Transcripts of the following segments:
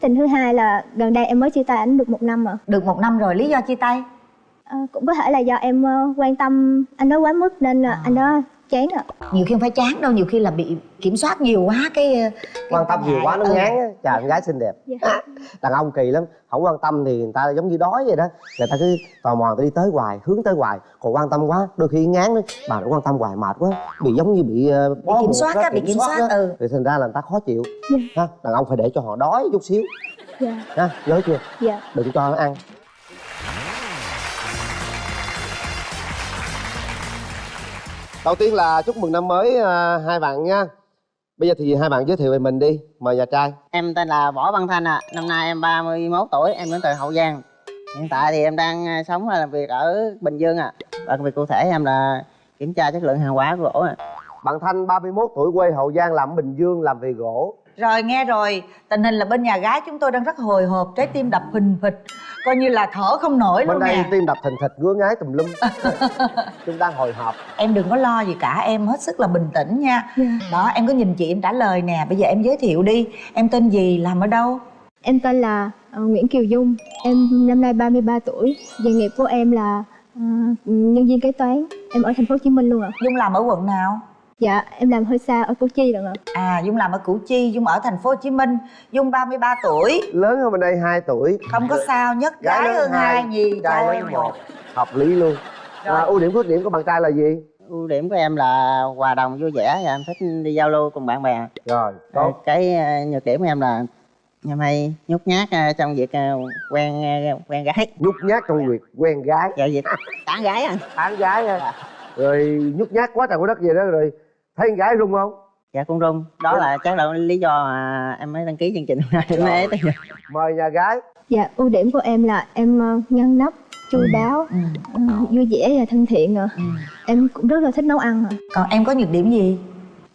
tình thứ hai là gần đây em mới chia tay ảnh được một năm rồi được một năm rồi lý do chia tay? À, cũng có thể là do em uh, quan tâm anh đó quá mức nên uh, anh đó chán ạ nhiều khi không phải chán đâu nhiều khi là bị kiểm soát nhiều quá cái, cái quan tâm nhiều quá nó ừ. ngán á. Chà con gái xinh đẹp. Dạ. đàn ông kỳ lắm. Không quan tâm thì người ta giống như đói vậy đó. Người ta cứ tò mò người ta đi tới hoài hướng tới hoài. Còn quan tâm quá đôi khi ngán đó bà nó quan tâm hoài mệt quá. Bị giống như bị uh, bị kiểm soát á bị kiểm soát đó. ừ. Thì thành ra là người ta khó chịu. Dạ. ha đàn ông phải để cho họ đói chút xíu. Dạ. Ha nhớ chưa? Dạ. Đừng cho nó ăn đầu tiên là chúc mừng năm mới à, hai bạn nha bây giờ thì hai bạn giới thiệu về mình đi mời nhà trai Em tên là Võ Văn Thanh ạ. À. Năm nay em 31 tuổi, em đến từ Hậu Giang. Hiện tại thì em đang à, sống và làm việc ở Bình Dương ạ. À. Và công việc cụ thể em là kiểm tra chất lượng hàng hóa của gỗ ạ. À. bạn thanh 31 tuổi quê hậu giang làm ở bình dương làm về gỗ Rồi nghe rồi, tình hình là bên nhà gái chúng tôi đang rất hồi hộp, trái tim đập phình phịch. Coi như là thở không nổi bên luôn đây nè. tim đập thình thịch ngứa ngái tùm lum. Chúng đang hồi hộp. Em đừng có lo gì cả, em hết sức là bình tĩnh nha. Dạ. Đó, em có nhìn chị em trả lời nè, bây giờ em giới thiệu đi. Em tên gì, làm ở đâu? em tên là uh, Nguyễn Kiều Dung. Em năm nay 33 tuổi. Nghề nghiệp của em là uh, nhân viên kế toán. Em ở thành phố Hồ Chí Minh luôn ạ. Dung làm ở quận nào? Dạ em làm hơi xa ở Củ Chi rồi ạ. À, Dung làm ở Củ Chi, Dung ở thành phố Hồ Chí Minh. Dung 33 tuổi, lớn hơn bên đây 2 tuổi. Không có sao nhất Gái gái hơn hai, gì trai lớn một. Hợp lý luôn. Rồi. à, ưu điểm khuyết điểm của bạn trai là gì? Ưu điểm của em là hòa đồng vui vẻ và em thích đi giao lưu cùng bạn bè. rồi tốt. Cái à, nhược điểm của em là em hay nhút nhát à, trong việc à, quen à, quen gái. nhút nhát trong việc quen gái. Dạ việc tán gái anh. tán gái nha rồi nhút nhát quá trời quá đất gì đó rồi thấy con gái rung không Dạ cũng rung. Đó là chắc là lý do mà em mới đăng ký chương trình hôm nay. Em mới tới giờ. mời nhà gái dạ ưu điểm của em là em uh, ngăn nắp chu đáo ừ. uh, vui vẻ và thân thiện ạ Ừ. em cũng rất là thích nấu ăn ạ Còn em có nhược điểm gì?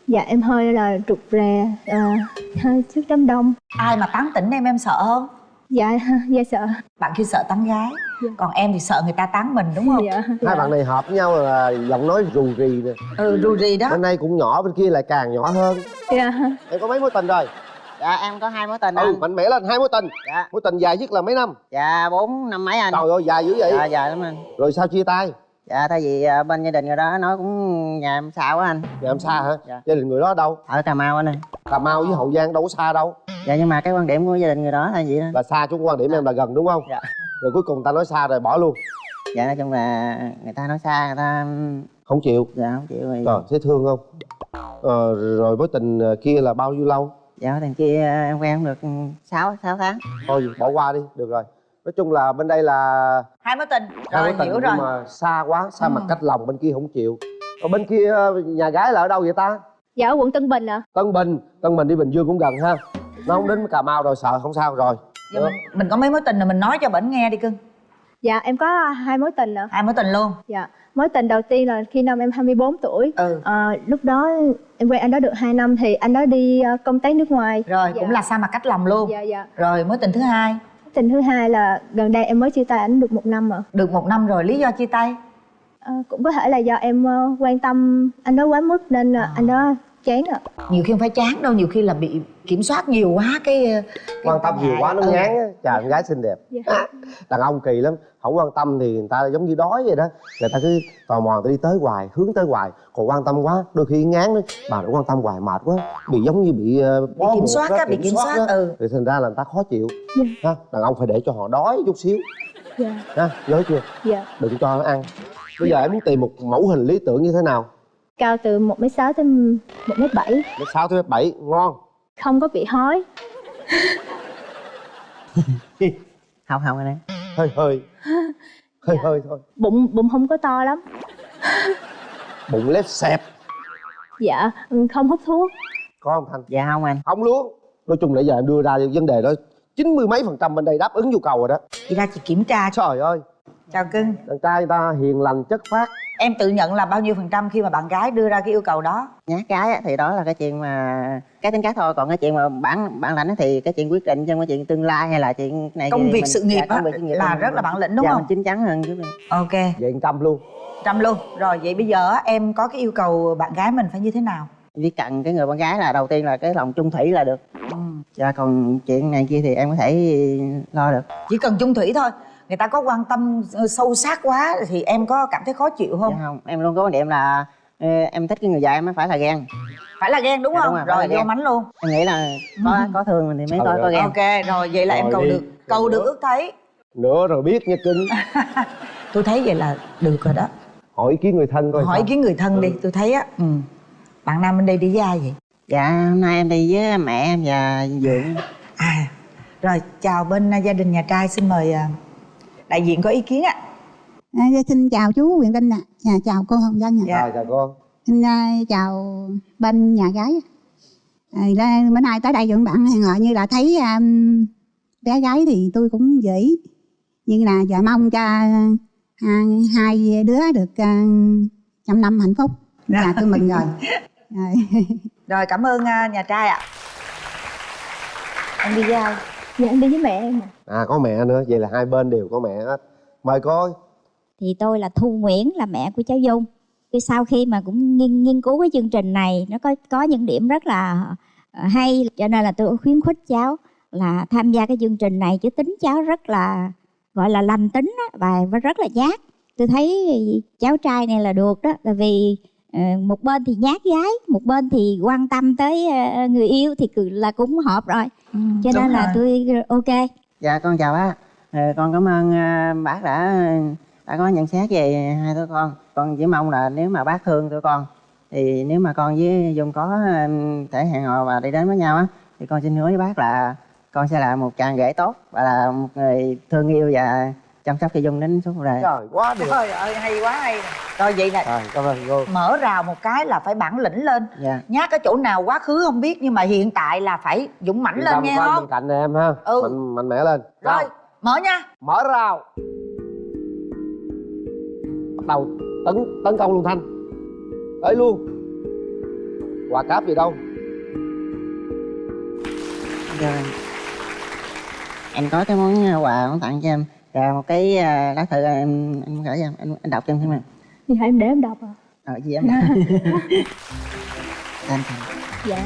dạ em hơi là rụt rè uh, hơi trước đám đông Ai mà tán tỉnh em em sợ không? Dạ dạ sợ Bạn kia sợ tán gái Dạ. Còn em thì sợ người ta tán mình đúng không? dạ hai bạn này hợp với nhau là giọng nói rù rì nè Ừ rù rì đó bên đây cũng nhỏ bên kia lại càng nhỏ hơn dạ em có mấy mối tình rồi Dạ em có hai mối tình ừ anh. mạnh mẽ lên hai mối tình Dạ. mối tình dài nhất là mấy năm Dạ bốn năm mấy anh. trời ơi dài dữ vậy Dạ dạ lắm anh. rồi sao chia tay Dạ tại vì à, bên gia đình người đó nói cũng nhà em xa quá anh. nhà em xa hả Dạ. gia đình người đó ở đâu Ở Cà Mau anh ơi. cà mau với hậu giang đâu có xa đâu Dạ nhưng mà cái quan điểm của gia đình người đó là gì đó. là xa chung quan điểm em là gần đúng không? Dạ. rồi cuối cùng ta nói xa rồi bỏ luôn. Dạ nói chung là người ta nói xa người ta không chịu. Dạ không chịu rồi. trời thấy thương không? Ờ, rồi mối tình kia là bao nhiêu lâu? Dạ thằng kia em quen được 6 6 tháng. thôi bỏ qua đi được rồi. Nói chung là bên đây là Hai mối tình. Hai Rồi mối tình hiểu rồi. nhưng mà xa quá xa Ừ. mặt cách lòng bên kia không chịu. Còn bên kia nhà gái là ở đâu vậy ta? Dạ ở quận Tân Bình ạ. Tân Bình Tân Bình đi Bình Dương cũng gần ha nó không đến Cà Mau rồi sợ không sao rồi. Giờ mình, mình có mấy mối tình là mình nói cho bển nghe đi cưng. Dạ em có hai mối tình ạ. Hai mối tình luôn? Dạ mối tình đầu tiên là khi năm em 24 tuổi. Ừ. Ờ, lúc đó em quen anh đó được 2 năm thì anh đó đi ờ, công tác nước ngoài. Rồi Dạ. cũng là xa mặt cách lòng luôn. Dạ dạ. Rồi mối tình thứ hai? Tình thứ hai là gần đây em mới chia tay ảnh được một năm rồi Được một năm rồi lý do chia tay? Ờ, cũng có thể là do em quan tâm anh đó quá mức nên À. anh đó chán ạ. Nhiều khi không phải chán đâu nhiều khi là bị kiểm soát nhiều quá cái, cái quan tâm nhiều quá nó Ừ. ngán á. Chà con gái xinh đẹp. Dạ. đàn ông kỳ lắm không quan tâm thì người ta giống như đói vậy đó. Người ta cứ tò mò người ta đi tới hoài hướng tới hoài. Còn quan tâm quá đôi khi ngán đó bà nó quan tâm hoài mệt quá. Bị giống như bị ờ, bị bó kiểm soát á bị kiểm soát đó. ừ. Thì thành ra là người ta khó chịu. Dạ. ha đàn ông phải để cho họ đói chút xíu. Dạ. Ha nhớ chưa? Dạ. Đừng cho nó ăn. Bây giờ em muốn tìm một mẫu hình lý tưởng như thế nào cao từ 1 m sáu tới 1 m bảy. Mét sáu tới mét bảy ngon. Không có bị hói. Không không anh em. hơi hơi. Hơi Dạ. hơi thôi. Bụng bụng không có to lắm. Bụng lép xẹp. Dạ không hút thuốc. Có không thanh? Dạ không anh. không luôn. Nói chung nãy giờ em đưa ra vấn đề đó chín mươi mấy phần trăm bên đây đáp ứng nhu cầu rồi đó. Chị ra chị kiểm tra. Trời ơi. Chào cưng. Đàn trai người ta hiền lành chất phát Em tự nhận là bao nhiêu phần trăm khi mà bạn gái đưa ra cái yêu cầu đó? Nhát gái á, thì đó là cái chuyện mà cái tính cách thôi còn cái chuyện mà bản bản lãnh á thì cái chuyện quyết định trong cái chuyện tương lai hay là chuyện này Công việc mình- sự nghiệp dạ, công việc sự nghiệp là rất là bản lĩnh đúng dạ, không? mình chín chắn hơn chút Ok. Vậy trăm luôn. Trăm luôn. Rồi vậy bây giờ em có cái yêu cầu bạn gái mình phải như thế nào? chỉ cần cái người con gái là đầu tiên là cái lòng chung thủy là được. Ừ. dạ còn chuyện này kia thì em có thể lo được. Chỉ cần chung thủy thôi người ta có quan tâm ờ, sâu sát quá thì em có cảm thấy khó chịu không? Dạ không em luôn có quan điểm là ờ, em thích cái người vợ em mới phải là ghen. Phải là ghen đúng Dạ, không? đúng rồi, rồi vô ghen. mánh luôn. Em nghĩ là có có thương mình thì mới có có ghen. Ok rồi vậy là em Rồi cầu đi. được cầu được ước thấy. Nữa rồi biết nha cưng tôi thấy vậy là được rồi đó. Hỏi ý kiến người thân coi hỏi ý kiến người thân đi tôi thấy á ừ. bạn nam bên đây đi với ai vậy? Dạ hôm nay em đi với mẹ em và dượng à rồi chào bên gia đình nhà trai xin mời à, đại diện có ý kiến ạ À, xin chào chú Quyền Linh ạ, à. chào cô Hồng Vân ạ. Dạ. Rồi chào con Xin à, chào bên nhà gái. À, bữa nay tới đây dựng bạn hẹn hò như là thấy à, bé gái thì tôi cũng dễ. Nhưng là giờ mong cho à, hai đứa được à, trăm năm hạnh phúc. Là tôi mừng rồi. rồi. rồi cảm ơn à, nhà trai ạ em đi với ai dạ em đi với mẹ em ạ. à có mẹ nữa. Vậy là hai bên đều có mẹ hết. Mời cô. Thì tôi là Thu Nguyễn là mẹ của cháu Dung. Thì sau khi mà cũng nghiên, nghiên cứu cái chương trình này nó có có những điểm rất là ờ, hay. Cho nên là tôi khuyến khích cháu là tham gia cái chương trình này. Chứ tính cháu rất là gọi là lành tính á, và rất là nhát. Tôi thấy cháu trai này là được đó. Tại vì một bên thì nhát gái một bên thì quan tâm tới ờ, người yêu thì cứ- là cũng hợp rồi. Cho đúng nên là rồi. tôi ok. Dạ con chào bác. Ờ, con cảm ơn ờ, bác đã đã có nhận xét về hai đứa con. Con chỉ mong là nếu mà bác thương tụi con thì nếu mà con với dung có ờ, thể hẹn hò và đi đến với nhau á thì con xin hứa với bác là con sẽ là một chàng rể tốt và là một người thương yêu và chăm sóc cho dung đến suốt đời trời quá được. Trời ơi hay quá hay. Rồi vậy nè. Rồi cảm ơn cô. Mở rào một cái là phải bản lĩnh lên. Dạ. Nhát ở chỗ nào quá khứ không biết nhưng mà hiện tại là phải dũng mãnh lên nghe không? bên cạnh em ha. Ừ. mạnh mạnh mẽ lên. Rồi mở nha. Mở rào. Bắt đầu tấn tấn công luôn thanh. Tới luôn. Quà cáp gì đâu. Dạ. em có cái món ờ, quà muốn tặng cho em là một cái ờ, lá thư em anh muốn gửi cho em anh, anh đọc cho em xem em thì hãy em để em đọc à ờ gì em em Dạ.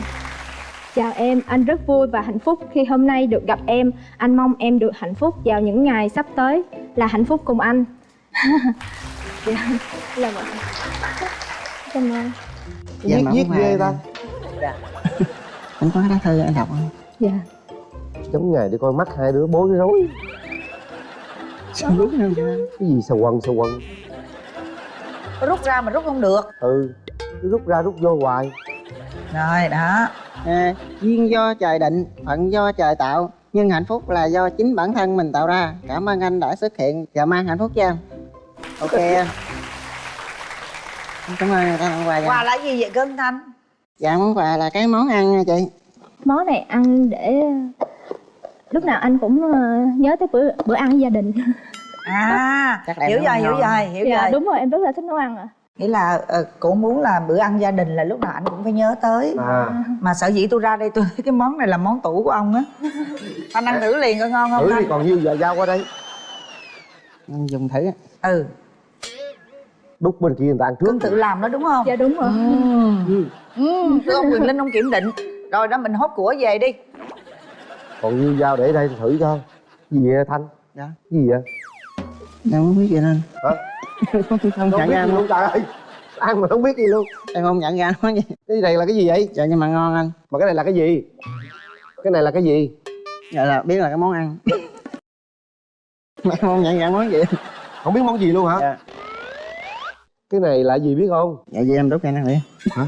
Chào em, anh rất vui và hạnh phúc khi hôm nay được gặp em. Anh mong em được hạnh phúc vào những ngày sắp tới là hạnh phúc cùng anh. dạ, là vậy. Cảm ơn. Dạ, viết mà viết ghê ta anh có cái lá thư anh đọc không Dạ. giống ngày đi coi mắt hai đứa bối rối sao? Biết không cái gì sầu quần sầu quần? Rút ra mà rút không được. Ừ cứ rút ra rút vô hoài. Rồi đó. À, duyên do trời định phận do trời tạo. Nhưng hạnh phúc là do chính bản thân mình tạo ra. Cảm ơn anh đã xuất hiện. Và mang hạnh phúc cho em ok. Em cảm ơn người ta tặng quà quà là gì vậy cưng thanh? Dạ món quà là cái món ăn nha chị. Món này ăn để lúc nào anh cũng ờ, nhớ tới bữa bữa ăn gia đình. à Chắc là em hiểu rồi hiểu rồi hiểu dạ rồi. đúng rồi, em rất là thích nấu ăn ạ. nghĩa là ờ, cô muốn là bữa ăn gia đình là lúc nào anh cũng phải nhớ tới. À. Mà sở dĩ tôi ra đây tôi thấy cái món này là món tủ của ông á. Anh ăn thử liền coi ngon không thử đi còn nhiêu giờ giao qua đây. Anh dùng thử. Ừ. Đút bên kia người ta ăn trước. Tự làm đó đúng không? Dạ đúng rồi. ừ. Thưa ông quyền linh ông kiểm định. Rồi đó mình hốt của về đi còn nhiêu giao để đây thử cho gì vậy thanh? Dạ. Gì vậy? Em không biết gì nên hả? Không không nhận ra luôn trời ơi. Ăn mà không biết gì luôn. Em không nhận ra món gì cái này là cái gì vậy? Dạ nhưng mà ngon anh. Mà cái này là cái gì? Cái này là cái gì? Dạ là biết là cái món ăn. Mà không nhận ra món gì. Không biết món gì luôn hả? Dạ. Cái này là gì biết không? Dạ vậy em đút cho anh ăn đi. Hả?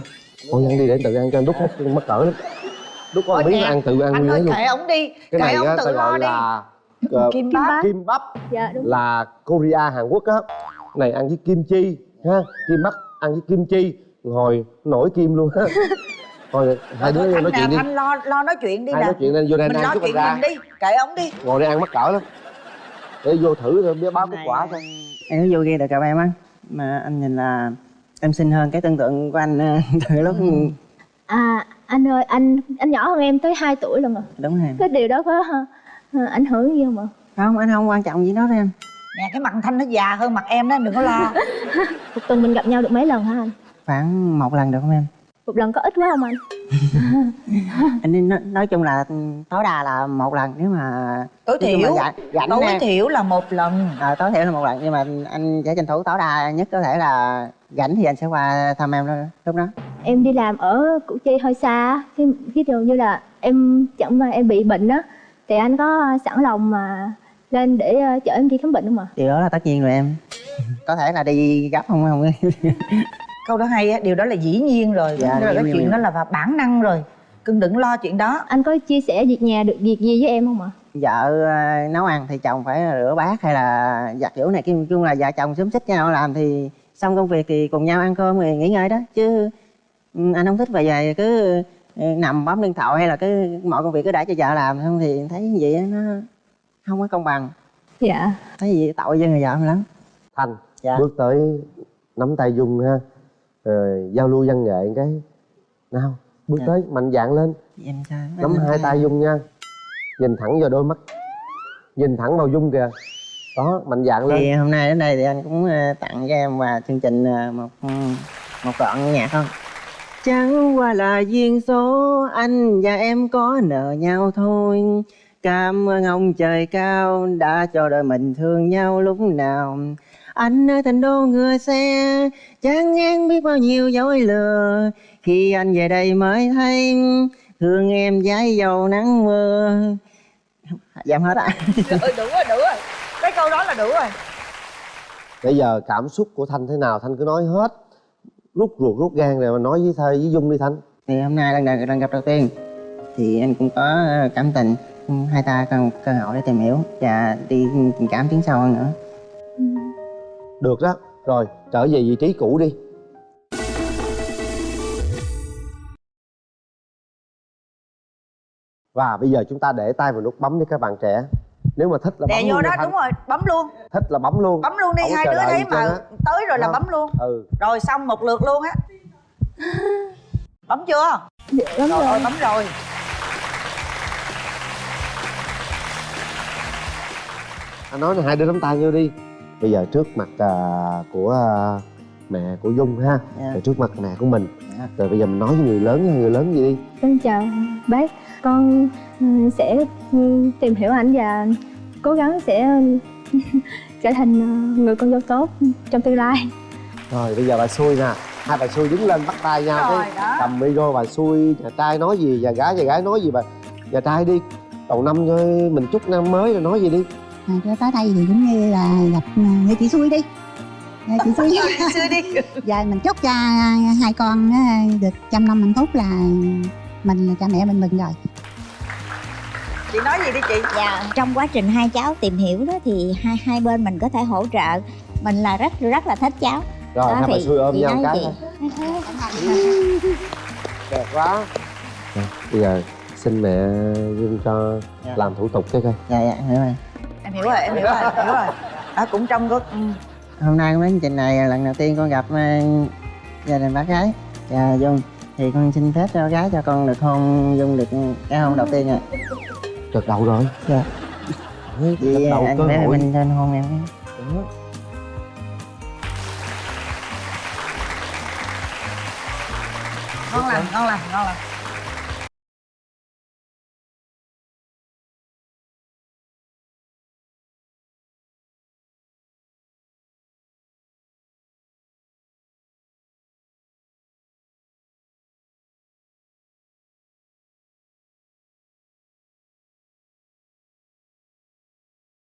Thôi ăn đi để tự ăn cho anh đút mất cỡ lắm Ôi miếng nè, ăn tự ăn anh ơi kệ ổng đi. Cái kệ này ổng á tự lo đi. là ờ, kim bắp kim bắp Dạ đúng. là Korea Hàn Quốc á. Này ăn với kim chi ha. Kim bắp ăn với kim chi. Ngồi nổi kim luôn ha thôi hai đứa nói chuyện đi. nè, Thanh lo lo nói chuyện đi hai nè. nói chuyện lên vô đây mình ăn lo chút chuyện mình đi. Kệ ổng đi. Ngồi đây ăn mắc cỡ lắm. Để vô thử rồi biết báo kết quả thôi. em có vô ghi được cặp em á. Mà anh nhìn là em xinh hơn cái tưởng tượng của anh ờ, từ lúc À anh ơi, anh anh nhỏ hơn em tới 2 tuổi lần rồi. đúng rồi Cái điều đó có ờ, ảnh hưởng gì không ạ? không anh không quan trọng gì đó đó em nè cái mặt thanh nó già hơn mặt em đó đừng có lo Một tuần mình gặp nhau được mấy lần hả anh? khoảng một lần được không em một lần có ít quá không anh anh nên nói, nói chung là tối đa là một lần nếu mà tối nói chung là thiểu rảnh, rảnh tối nè. thiểu là một lần Ờ, tối thiểu là một lần nhưng mà anh sẽ tranh thủ tối đa nhất có thể là rảnh thì anh sẽ qua thăm em đó- lúc đó em đi làm ở củ chi hơi xa khi ví dụ như là em chẳng mà em bị bệnh á thì anh có sẵn lòng mà lên để ờ, chở em đi khám bệnh không ạ? Điều đó là tất nhiên rồi em. Có thể là đi gấp không không? Câu đó hay á điều đó là dĩ nhiên rồi. Dạ, Tức là cái chuyện đó là vào bản năng rồi. Cưng đừng lo chuyện đó. Anh có chia sẻ việc nhà được việc gì với em không ạ? Vợ ờ, nấu ăn thì chồng phải rửa bát hay là giặt giũ này kim chung là vợ chồng xúm xích nhau làm thì xong công việc thì cùng nhau ăn cơm rồi nghỉ ngơi đó. Chứ anh không thích về về cứ ừ, nằm bấm điện thoại hay là cứ mọi công việc cứ để cho vợ làm không thì thấy vậy á, nó không có công bằng. Dạ. Thấy gì tội cho người vợ em lắm. Thanh Dạ. bước tới nắm tay dung ha. Rồi giao lưu văn nghệ cái nào bước Dạ. tới mạnh dạn lên. Em sao nắm Em- hai tay dung nha. Nhìn thẳng vào đôi mắt. Nhìn thẳng vào dung kìa. Đó mạnh dạn lên. thì hôm nay đến đây thì anh cũng ờ, tặng cho em và chương trình ờ, một ừ, một đoạn nhạc không chẳng qua là duyên số anh và em có nợ nhau thôi. Cảm ơn ông trời cao đã cho đôi mình thương nhau lúc nào. Anh ở thành đô ngựa xe chán ngán biết bao nhiêu dối lừa. Khi anh về đây mới thấy thương em dãi dầu nắng mưa. Giảm hết ạ ừ, đủ rồi đủ rồi. Cái câu đó là đủ rồi. Bây giờ cảm xúc của thanh thế nào? Thanh cứ nói hết rút ruột rút gan rồi mà nói với thơi với dung đi thanh thì hôm nay lần lần gặp đầu tiên thì anh cũng có ờ, cảm tình hai ta cần cơ hội để tìm hiểu và đi tình cảm tiến sâu hơn nữa. Được đó. Rồi trở về vị trí cũ đi. Và bây giờ chúng ta để tay vào nút bấm đi các bạn trẻ nếu mà thích là đè bấm vô luôn đó đúng rồi bấm luôn. Thích là bấm luôn. Bấm luôn đi Không hai đứa thấy mà á. tới rồi là Không. bấm luôn. Ừ. Rồi xong một lượt luôn á. Bấm chưa? Dạ lắm rồi, rồi rồi. bấm rồi. Anh nói là hai đứa nắm tay vô đi. Bây giờ trước mặt à, của à, mẹ của dung ha Dạ. rồi trước mặt mẹ của mình Dạ. rồi bây giờ mình nói với người lớn với người lớn gì đi Xin chào bác, con ừ, sẽ tìm hiểu anh và cố gắng sẽ trở thành ờ, người con dâu tốt trong tương lai. rồi bây giờ bà xui nè hai bà xui đứng lên bắt tay nhau Rồi, cái đó. cầm micro bà xui nhà trai nói gì nhà gái nhà gái nói gì bà nhà trai đi đầu năm cho mình chúc năm mới rồi nói gì đi à, tới đây thì cũng như là gặp à, người chị xui đi Người chị xui xưa đi. Giờ mình chúc cho hai con á, được trăm năm hạnh phúc là mình là cha mẹ mình mừng rồi. Chị nói gì đi chị? Dạ, trong quá trình hai cháu tìm hiểu đó thì hai hai bên mình có thể hỗ trợ. Mình là rất rất là thích cháu. rồi Đó hai bà thì xui ôm chị nhau cái đẹp quá. Rồi, bây giờ xin mẹ dung cho Dạ. làm thủ tục cái coi. Dạ dạ hiểu rồi. Em hiểu rồi em hiểu rồi em hiểu rồi. À, cũng trong có ừ. Hôm nay con đến chương trình này lần đầu tiên con gặp ờ, gia đình bác gái. Và dung thì con xin phép cho gái cho con được hôn dung được cái hôn đầu tiên rồi gật đầu rồi. Dạ. Vì anh cơ bé hội. mình lên hôn em Đó. ngon lành ngon lành ngon lành